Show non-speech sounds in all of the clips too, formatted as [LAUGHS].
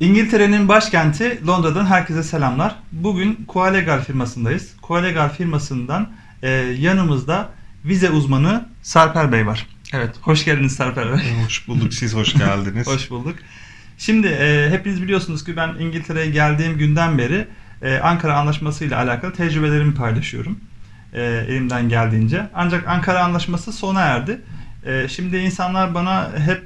İngiltere'nin başkenti Londra'dan herkese selamlar. Bugün Coalegal firmasındayız. Coalegal firmasından e, yanımızda vize uzmanı Sarper Bey var. Evet, hoş geldiniz Sarper Bey. [LAUGHS] Hoş bulduk. Siz hoş geldiniz. [LAUGHS] hoş bulduk. Şimdi e, hepiniz biliyorsunuz ki ben İngiltere'ye geldiğim günden beri e, Ankara Anlaşması ile alakalı tecrübelerimi paylaşıyorum. E, elimden geldiğince. Ancak Ankara Anlaşması sona erdi. E, şimdi insanlar bana hep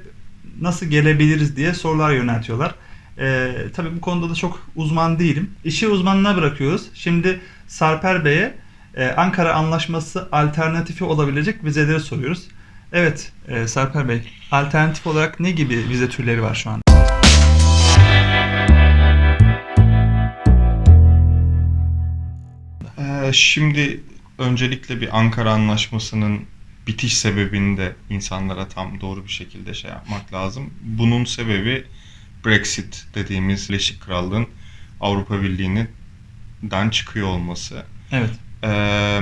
nasıl gelebiliriz diye sorular yöneltiyorlar. Ee, tabii bu konuda da çok uzman değilim. İşi uzmanına bırakıyoruz. Şimdi Sarper Bey'e e, Ankara Anlaşması alternatifi olabilecek vizeleri soruyoruz. Evet e, Sarper Bey, alternatif olarak ne gibi vize türleri var şu an? Ee, şimdi öncelikle bir Ankara Anlaşması'nın bitiş sebebini de insanlara tam doğru bir şekilde şey yapmak lazım. Bunun sebebi Brexit dediğimiz Birleşik Krallığın Avrupa Birliği'nden çıkıyor olması. Evet. Ee,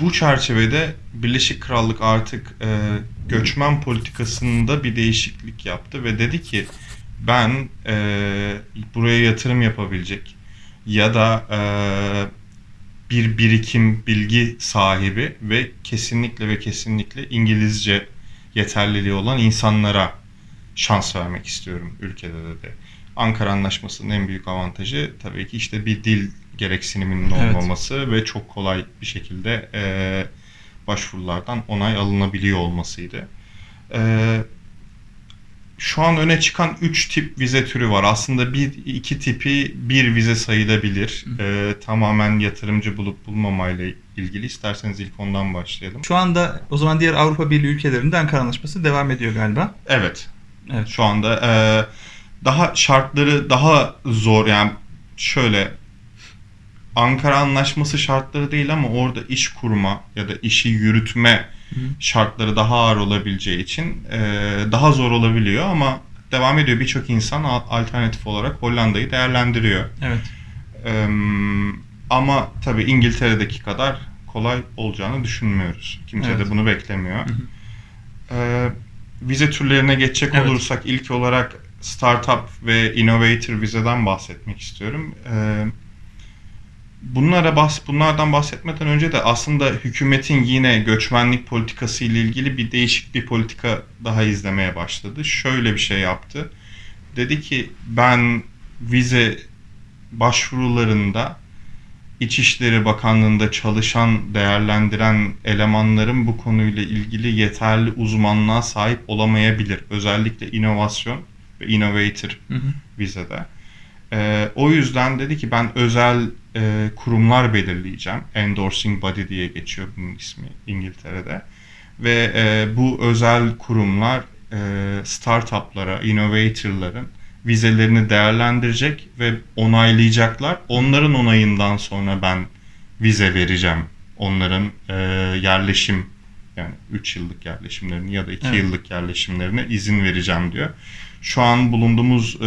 bu çerçevede Birleşik Krallık artık e, göçmen politikasında bir değişiklik yaptı ve dedi ki ben e, buraya yatırım yapabilecek ya da e, bir birikim bilgi sahibi ve kesinlikle ve kesinlikle İngilizce yeterliliği olan insanlara şans vermek istiyorum ülkede de. de. Ankara Anlaşması'nın en büyük avantajı tabii ki işte bir dil gereksiniminin Evet. olmaması ve çok kolay bir şekilde e, başvurulardan onay alınabiliyor olmasıydı. E, şu an öne çıkan 3 tip vize türü var. Aslında bir iki tipi bir vize sayılabilir. E, tamamen yatırımcı bulup bulmamayla ilgili. İsterseniz ilk ondan başlayalım. Şu anda o zaman diğer Avrupa Birliği ülkelerinde Ankara Anlaşması devam ediyor galiba. Evet. Evet. Şu anda e, daha şartları daha zor yani şöyle Ankara Anlaşması şartları değil ama orada iş kurma ya da işi yürütme Hı. şartları daha ağır olabileceği için e, daha zor olabiliyor ama devam ediyor. Birçok insan al- alternatif olarak Hollanda'yı değerlendiriyor. Evet. E, ama tabii İngiltere'deki kadar kolay olacağını düşünmüyoruz. Kimse Evet. de bunu beklemiyor. Hı hı. Ee, vize türlerine geçecek Evet. olursak ilk olarak startup ve innovator vizeden bahsetmek istiyorum. Ee, bunlara bahs bunlardan bahsetmeden önce de aslında hükümetin yine göçmenlik politikası ile ilgili bir değişik bir politika daha izlemeye başladı. Şöyle bir şey yaptı. Dedi ki ben vize başvurularında İçişleri Bakanlığı'nda çalışan, değerlendiren elemanların bu konuyla ilgili yeterli uzmanlığa sahip olamayabilir. Özellikle inovasyon ve innovator Hı hı. vizede. Ee, o yüzden dedi ki ben özel e, kurumlar belirleyeceğim. Endorsing Body diye geçiyor bunun ismi İngiltere'de. Ve e, bu özel kurumlar e, startuplara, innovatorların vizelerini değerlendirecek ve onaylayacaklar. Onların onayından sonra ben vize vereceğim. Onların e, yerleşim yani 3 yıllık yerleşimlerini ya da 2 Evet. yıllık yerleşimlerine izin vereceğim diyor. Şu an bulunduğumuz e,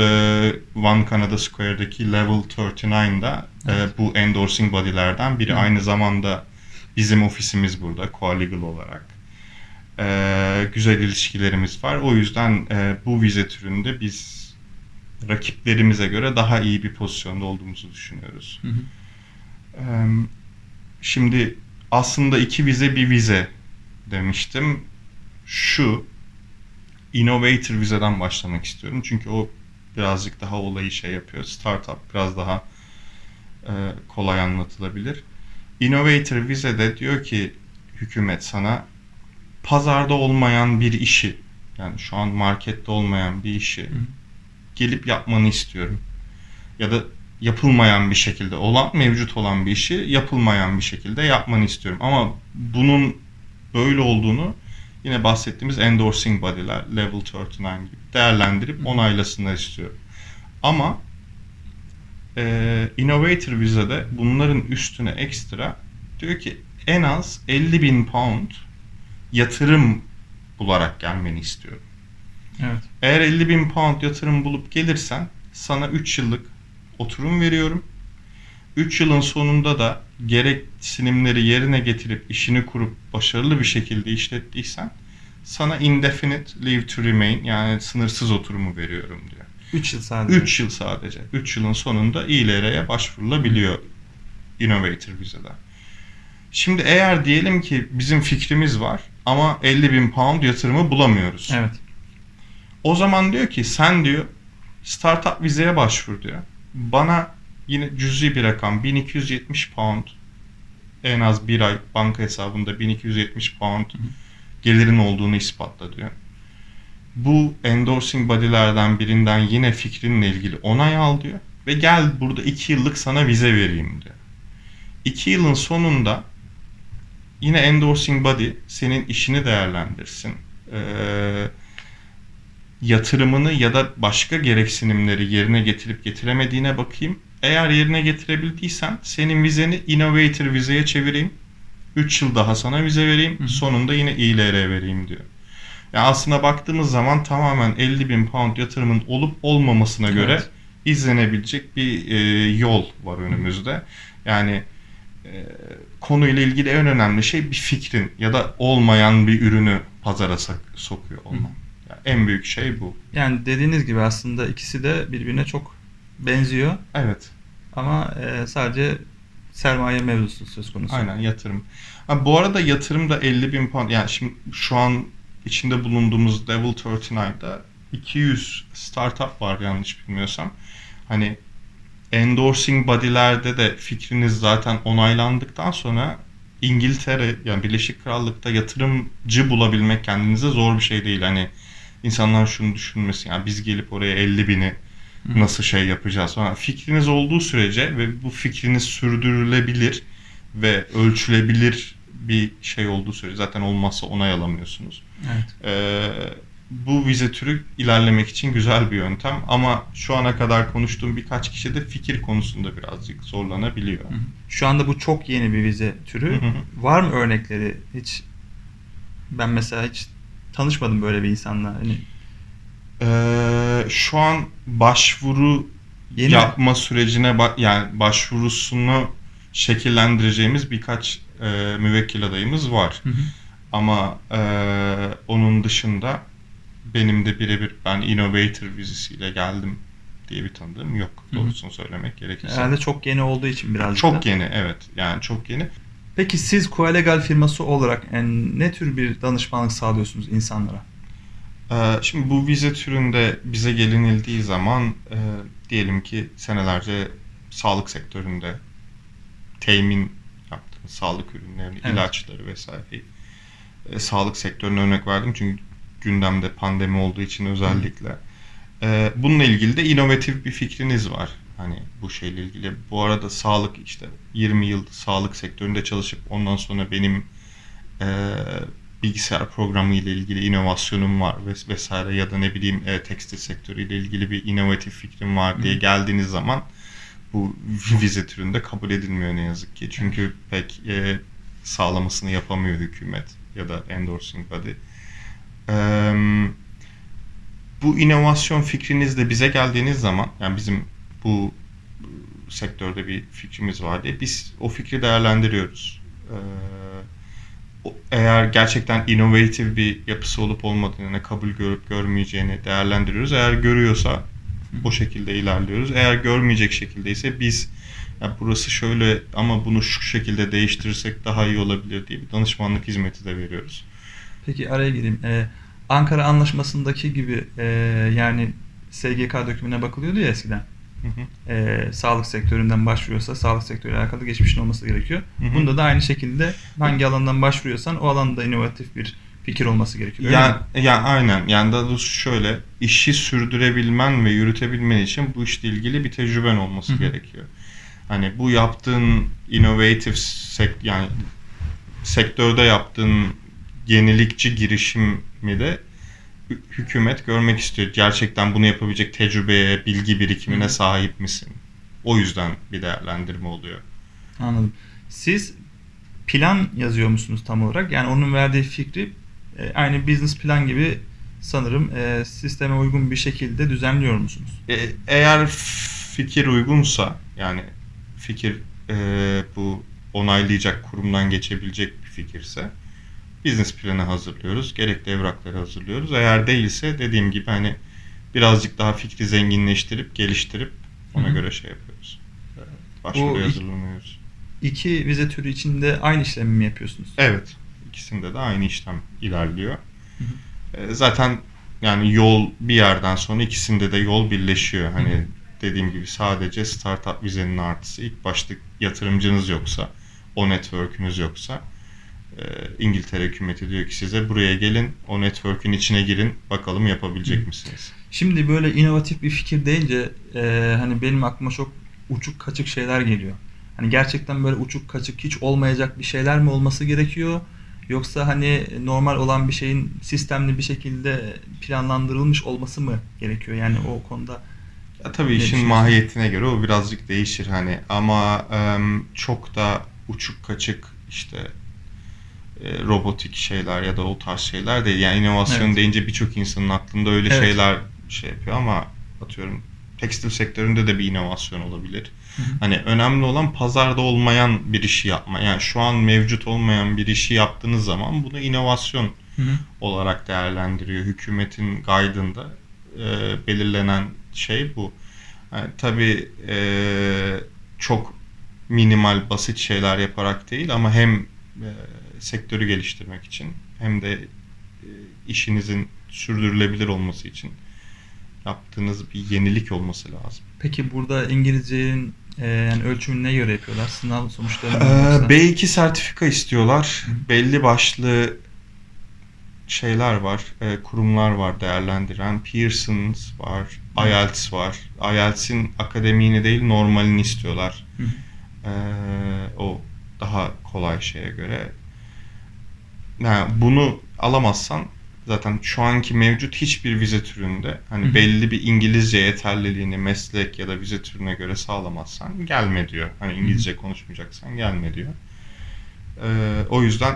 One Canada Square'daki Level 39'da e, Evet. bu endorsing body'lerden biri. Hı. Aynı zamanda bizim ofisimiz burada Coalegal olarak. E, güzel ilişkilerimiz var. O yüzden e, bu vize türünde biz rakiplerimize göre daha iyi bir pozisyonda olduğumuzu düşünüyoruz. Hı hı. Ee, Şimdi aslında iki vize bir vize demiştim. Şu innovator vizeden başlamak istiyorum. Çünkü o birazcık daha olayı şey yapıyor. Startup biraz daha e, kolay anlatılabilir. Innovator vizede diyor ki hükümet sana pazarda olmayan bir işi yani şu an markette olmayan bir işi hı. Gelip yapmanı istiyorum. Ya da yapılmayan bir şekilde olan mevcut olan bir işi yapılmayan bir şekilde yapmanı istiyorum. Ama bunun böyle olduğunu yine bahsettiğimiz endorsing body'ler level 39 gibi değerlendirip onaylasınlar istiyorum. Ama e, innovator vizede bunların üstüne ekstra diyor ki en az 50 bin pound yatırım bularak gelmeni istiyorum. Evet. Eğer 50 bin pound yatırım bulup gelirsen sana 3 yıllık oturum veriyorum. 3 yılın sonunda da gereksinimleri yerine getirip işini kurup başarılı bir şekilde işlettiysen sana indefinite leave to remain yani sınırsız oturumu veriyorum diyor. 3 yıl sadece. 3 yıl sadece. 3 yılın sonunda İLR'ye başvurulabiliyor Innovator vizeden. Şimdi eğer diyelim ki bizim fikrimiz var ama 50 bin pound yatırımı bulamıyoruz. Evet. O zaman diyor ki sen diyor startup vizeye başvur diyor. Bana yine cüzi bir rakam 1270 pound en az bir ay banka hesabında 1270 pound gelirin olduğunu ispatla diyor. Bu endorsing body'lerden birinden yine fikrinle ilgili onay al diyor. Ve gel burada 2 yıllık sana vize vereyim diyor. 2 yılın sonunda yine endorsing body senin işini değerlendirsin. Ee, yatırımını ya da başka gereksinimleri yerine getirip getiremediğine bakayım. Eğer yerine getirebildiysen senin vizeni Innovator vizeye çevireyim. 3 yıl daha sana vize vereyim. Hı hı. Sonunda yine ILR vereyim diyor. Yani aslına baktığımız zaman tamamen 50 bin pound yatırımın olup olmamasına göre Evet. izlenebilecek bir e, yol var önümüzde. Yani e, konuyla ilgili en önemli şey bir fikrin ya da olmayan bir ürünü pazara sokuyor olman. Yani en büyük şey bu. Yani dediğiniz gibi aslında ikisi de birbirine çok benziyor Evet. ama e, sadece sermaye mevzusu söz konusu. Aynen yatırım. Ha, bu arada yatırım da 50 bin pound. Yani şimdi şu an içinde bulunduğumuz Devil 39'da 200 startup var yanlış bilmiyorsam. Hani endorsing body'lerde de fikriniz zaten onaylandıktan sonra İngiltere yani Birleşik Krallık'ta yatırımcı bulabilmek kendinize zor bir şey değil. Hani insanlar şunu düşünmesin yani biz gelip oraya 50 bini nasıl şey yapacağız falan. Fikriniz olduğu sürece ve bu fikriniz sürdürülebilir ve ölçülebilir bir şey olduğu sürece zaten olmazsa onay alamıyorsunuz. Evet. Ee, bu vize türü ilerlemek için güzel bir yöntem ama şu ana kadar konuştuğum birkaç kişi de fikir konusunda birazcık zorlanabiliyor. Şu anda bu çok yeni bir vize türü. Var mı örnekleri? Hiç ben mesela hiç tanışmadım böyle bir insanla. Hani Ee, şu an başvuru yeni yapma sürecine ba- yani başvurusunu şekillendireceğimiz birkaç e, müvekkil adayımız var. Hı hı. Ama e, onun dışında benim de birebir ben Innovator vizesiyle geldim diye bir tanıdığım yok. Hı hı. Doğrusunu söylemek gerekirse. herhalde çok yeni olduğu için birazcık Çok da. yeni evet. Yani çok yeni. Peki siz Coalegal firması olarak yani ne tür bir danışmanlık sağlıyorsunuz insanlara? Ee, Şimdi bu vize türünde bize gelinildiği zaman e, diyelim ki senelerce sağlık sektöründe temin yaptığınız sağlık ürünlerini, Evet. ilaçları vesaireyi e, sağlık sektörüne örnek verdim çünkü gündemde pandemi olduğu için özellikle. E, bununla ilgili de inovatif bir fikriniz var. Hani bu şeyle ilgili. Bu arada sağlık işte 20 yıl sağlık sektöründe çalışıp ondan sonra benim e, bilgisayar programı ile ilgili inovasyonum var ves- vesaire ya da ne bileyim e, tekstil sektörüyle ilgili bir inovatif fikrim var diye Hı. geldiğiniz zaman bu [LAUGHS] vize türünde kabul edilmiyor ne yazık ki. Çünkü pek e, sağlamasını yapamıyor hükümet ya da endorsing body. Eee, bu inovasyon fikriniz de bize geldiğiniz zaman yani bizim bu e, sektörde bir fikrimiz var diye biz o fikri değerlendiriyoruz. O- eğer gerçekten inovatif bir yapısı olup olmadığını, kabul görüp görmeyeceğini değerlendiriyoruz. Eğer görüyorsa o şekilde ilerliyoruz. Eğer görmeyecek şekilde ise biz ya burası şöyle ama bunu şu şekilde değiştirirsek daha iyi olabilir diye bir danışmanlık hizmeti de veriyoruz. Peki araya gireyim. Ee, Ankara Anlaşması'ndaki gibi e, yani SGK dökümüne bakılıyordu ya eskiden. Hı hı. Ee, sağlık sektöründen başvuruyorsa sağlık sektörüyle alakalı geçmişin olması gerekiyor. Hı hı. Bunda da aynı şekilde hangi alandan başvuruyorsan o alanda inovatif bir fikir olması gerekiyor. Öyle Yani, mi? yani aynen. Yani daha doğrusu şöyle işi sürdürebilmen ve yürütebilmen için bu işle ilgili bir tecrüben olması Hı hı. gerekiyor. Hani bu yaptığın innovative sek yani sektörde yaptığın yenilikçi girişimi de hükümet görmek istiyor. Gerçekten bunu yapabilecek tecrübeye, bilgi birikimine sahip misin? O yüzden bir değerlendirme oluyor. Anladım. Siz plan yazıyor musunuz tam olarak? Yani onun verdiği fikri e, aynı business plan gibi sanırım e, sisteme uygun bir şekilde düzenliyor musunuz? E, eğer fikir uygunsa yani fikir e, bu onaylayacak kurumdan geçebilecek bir fikirse business planı hazırlıyoruz. Gerekli evrakları hazırlıyoruz. Eğer değilse dediğim gibi hani birazcık daha fikri zenginleştirip, geliştirip ona Hı hı. göre şey yapıyoruz. Başvuruya hazırlanıyoruz. İki vize türü içinde aynı işlemi mi yapıyorsunuz? Evet. ikisinde de aynı işlem ilerliyor. Hı Ee, Zaten yani yol bir yerden sonra ikisinde de yol birleşiyor. Hani Hı hı. dediğim gibi sadece startup vizenin artısı ilk başta yatırımcınız yoksa, o network'ünüz yoksa e, İngiltere hükümeti diyor ki size buraya gelin, o network'ün içine girin, bakalım yapabilecek misiniz? Şimdi böyle inovatif bir fikir deyince e, hani benim aklıma çok uçuk kaçık şeyler geliyor. Hani gerçekten böyle uçuk kaçık hiç olmayacak bir şeyler mi olması gerekiyor? Yoksa hani normal olan bir şeyin sistemli bir şekilde planlandırılmış olması mı gerekiyor? Yani o konuda Ya tabii işin mahiyetine göre o birazcık değişir hani ama em, çok da uçuk kaçık işte e, robotik şeyler ya da o tarz şeyler değil. Yani inovasyon Evet. deyince birçok insanın aklında öyle Evet. şeyler şey yapıyor ama atıyorum tekstil sektöründe de bir inovasyon olabilir. Hı hı. Hani önemli olan pazarda olmayan bir işi yapma. Yani şu an mevcut olmayan bir işi yaptığınız zaman bunu inovasyon Hı hı. olarak değerlendiriyor. Hükümetin guide'ında e, belirlenen şey bu. Yani tabii e, çok minimal basit şeyler yaparak değil ama hem e, sektörü geliştirmek için hem de e, işinizin sürdürülebilir olması için yaptığınız bir yenilik olması lazım. Peki burada İngilizcenin e, yani ölçümünü ne göre yapıyorlar? Sınav sonuçları Ee, yoksa? B2 sertifika istiyorlar. Hı. Belli başlı şeyler var, e, kurumlar var değerlendiren. Pearson's var, Hı. IELTS var. IELTS'in akademiğini değil normalini istiyorlar. Hı. Ee, o daha kolay şeye göre. Yani bunu alamazsan zaten şu anki mevcut hiçbir vize türünde hani Hı hı. belli bir İngilizce yeterliliğini meslek ya da vize türüne göre sağlamazsan gelme diyor. Hani İngilizce konuşmayacaksan gelme diyor. Ee, o yüzden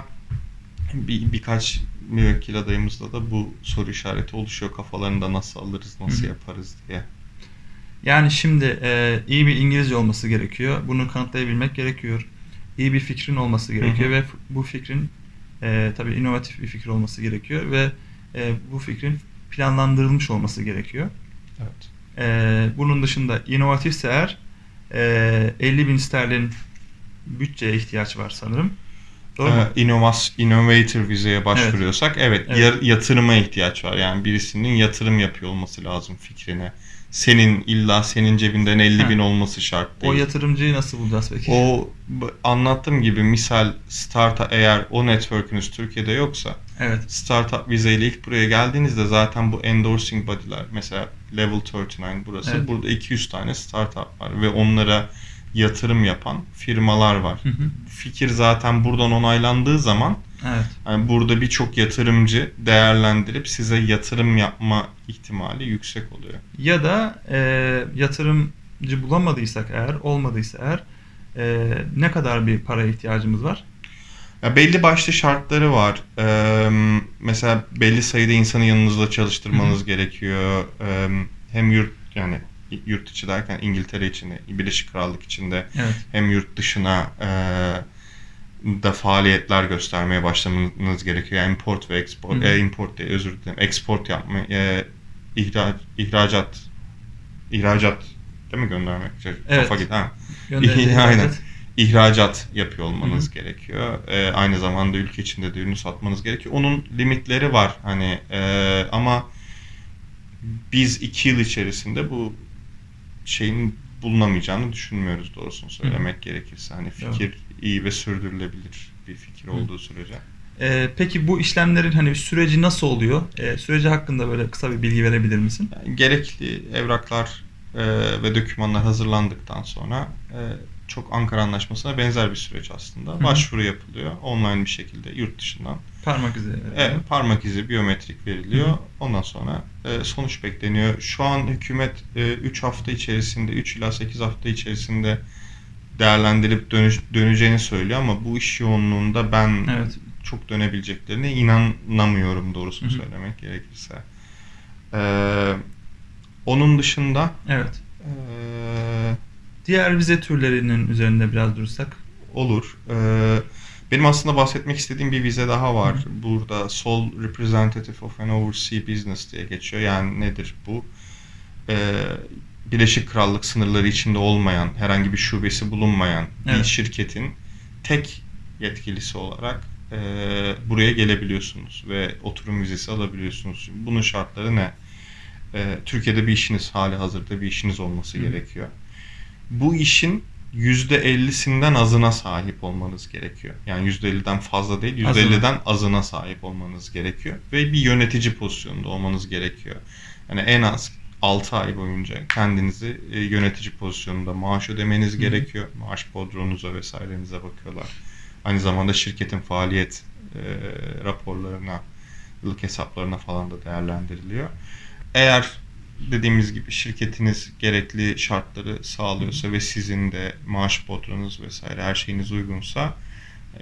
bir, birkaç müvekkil adayımızda da bu soru işareti oluşuyor kafalarında nasıl alırız, nasıl Hı hı. yaparız diye. Yani şimdi e, iyi bir İngilizce olması gerekiyor. Bunu kanıtlayabilmek gerekiyor. İyi bir fikrin olması gerekiyor Hı hı. ve bu fikrin e, tabii inovatif bir fikir olması gerekiyor ve e, bu fikrin planlandırılmış olması gerekiyor. Evet. E, bunun dışında inovatifse eğer e, 50 bin sterlin bütçeye ihtiyaç var sanırım. Doğru mu? İnnovas, innovator vizeye başvuruyorsak evet, Evet. ya- yatırıma ihtiyaç var. Yani birisinin yatırım yapıyor olması lazım fikrine. Senin illa senin cebinden 50 Ha. bin olması şart değil. O yatırımcıyı nasıl bulacağız peki? O anlattığım gibi misal startup eğer o network'ünüz Türkiye'de yoksa Evet. startup vizeyle ilk buraya geldiğinizde zaten bu endorsing body'ler mesela Level 39 burası. Evet. Burada 200 tane startup var ve onlara yatırım yapan firmalar var. Hı hı. Fikir zaten buradan onaylandığı zaman Evet. yani burada birçok yatırımcı değerlendirip size yatırım yapma ihtimali yüksek oluyor. Ya da e, yatırımcı bulamadıysak eğer, olmadıysa eğer e, ne kadar bir para ihtiyacımız var? Ya belli başlı şartları var. Ee, mesela belli sayıda insanı yanınızda çalıştırmanız gerekiyor. Ee, hem yurt yani yurt içi derken İngiltere içinde, Birleşik Krallık içinde Evet. hem yurt dışına e, da faaliyetler göstermeye başlamanız gerekiyor. Yani import ve export, Hı e, import değil özür dilerim, export yapma, e, ihraç, ihracat, ihracat değil mi göndermek? Şey, Evet. Kafa git, ha. [LAUGHS] Aynen. ihracat. ihracat yapıyor olmanız Hı gerekiyor. E, aynı zamanda ülke içinde de ürünü satmanız gerekiyor. Onun limitleri var hani e, ama biz iki yıl içerisinde bu şeyin bulunamayacağını düşünmüyoruz doğrusunu söylemek gerekirse. Hani fikir iyi ve sürdürülebilir bir fikir olduğu sürece. E, peki bu işlemlerin hani süreci nasıl oluyor? E, süreci hakkında böyle kısa bir bilgi verebilir misin? Yani gerekli evraklar e, ve dokümanlar hazırlandıktan sonra e, çok Ankara Anlaşması'na benzer bir süreç aslında. hı. Başvuru yapılıyor online bir şekilde yurt dışından. Parmak izi. Evet, parmak izi biyometrik veriliyor. Ondan sonra e, sonuç bekleniyor. Şu an hükümet 3 hafta içerisinde, 3 ila 8 hafta içerisinde değerlendirip dönüş, döneceğini söylüyor ama bu iş yoğunluğunda ben Evet. çok dönebileceklerine inanamıyorum doğrusunu Hı hı. söylemek gerekirse. Ee, onun dışında Evet. ee, Diğer vize türlerinin üzerinde biraz durursak. olur. Ee, Benim aslında bahsetmek istediğim bir vize daha var. Burada Sole Representative of an Overseas Business diye geçiyor. Yani nedir bu? Ee, Birleşik Krallık sınırları içinde olmayan, herhangi bir şubesi bulunmayan bir Evet. şirketin tek yetkilisi olarak e, buraya gelebiliyorsunuz ve oturum vizesi alabiliyorsunuz. Şimdi bunun şartları ne? E, Türkiye'de bir işiniz, hali hazırda bir işiniz olması Hı. gerekiyor. Bu işin %50'sinden azına sahip olmanız gerekiyor. Yani %50'den fazla değil, Azına. %50'den azına sahip olmanız gerekiyor. Ve bir yönetici pozisyonunda olmanız gerekiyor. Yani en az 6 ay boyunca kendinizi e, yönetici pozisyonunda maaş ödemeniz Hı. gerekiyor. Maaş bodronuza vesairenize bakıyorlar. Aynı zamanda şirketin faaliyet e, raporlarına, yıllık hesaplarına falan da değerlendiriliyor. Eğer dediğimiz gibi şirketiniz gerekli şartları sağlıyorsa ve sizin de maaş bodronuz vesaire her şeyiniz uygunsa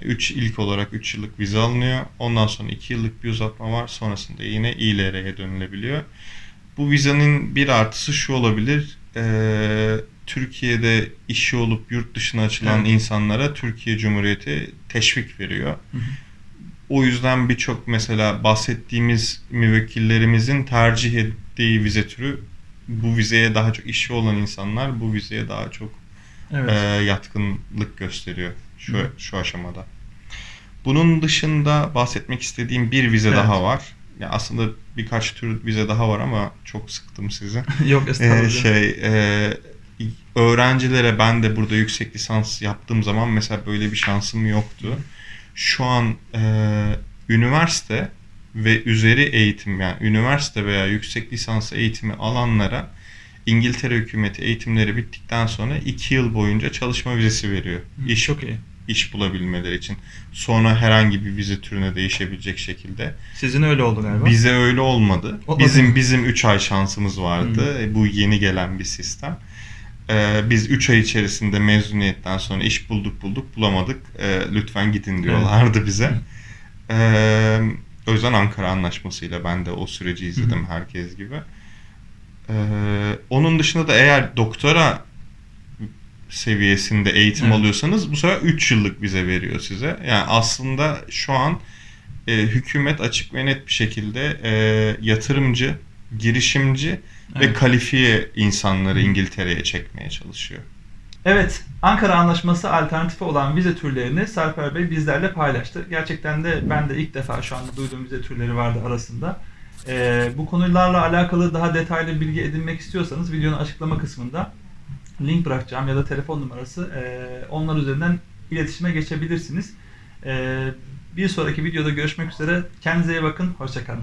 3 ilk olarak 3 yıllık vize alınıyor. Ondan sonra 2 yıllık bir uzatma var. Sonrasında yine İLR'ye dönülebiliyor. Bu vizenin bir artısı şu olabilir. Eee, Türkiye'de işi olup yurt dışına açılan Evet. insanlara Türkiye Cumhuriyeti teşvik veriyor. Hı hı. O yüzden birçok mesela bahsettiğimiz müvekkillerimizin tercih ettiği vize türü bu vizeye daha çok işi olan insanlar bu vizeye daha çok Evet. e, yatkınlık gösteriyor şu Hı. şu aşamada. Bunun dışında bahsetmek istediğim bir vize Evet. daha var. Ya aslında birkaç tür vize daha var ama çok sıktım sizi. [LAUGHS] Yok Ee, estağfurullah. şey e, öğrencilere ben de burada yüksek lisans yaptığım zaman mesela böyle bir şansım yoktu. Şu an e, üniversite ve üzeri eğitim yani üniversite veya yüksek lisans eğitimi alanlara İngiltere hükümeti eğitimleri bittikten sonra 2 yıl boyunca çalışma vizesi veriyor. Hı, İş Çok iyi. iş bulabilmeleri için. Sonra herhangi bir vize türüne değişebilecek şekilde. Sizin öyle oldu galiba. Bize öyle olmadı. Bizim bizim 3 ay şansımız vardı. E, Bu yeni gelen bir sistem. Ee, biz 3 ay içerisinde mezuniyetten sonra iş bulduk bulduk bulamadık. Ee, lütfen gidin diyorlardı bize. Ee, o yüzden Ankara Anlaşması'yla ben de o süreci izledim herkes gibi. Ee, onun dışında da eğer doktora seviyesinde eğitim Evet. alıyorsanız bu sefer 3 yıllık vize veriyor size. Yani aslında şu an e, hükümet açık ve net bir şekilde e, yatırımcı, girişimci ve Evet. kalifiye insanları İngiltere'ye çekmeye çalışıyor. Evet, Ankara Anlaşması alternatifi olan vize türlerini Sarper Bey bizlerle paylaştı. Gerçekten de ben de ilk defa şu anda duyduğum vize türleri vardı arasında. Ee, bu konularla alakalı daha detaylı bilgi edinmek istiyorsanız videonun açıklama kısmında link bırakacağım ya da telefon numarası. Ee, onlar üzerinden iletişime geçebilirsiniz. Ee, bir sonraki videoda görüşmek üzere. Kendinize iyi bakın. Hoşçakalın.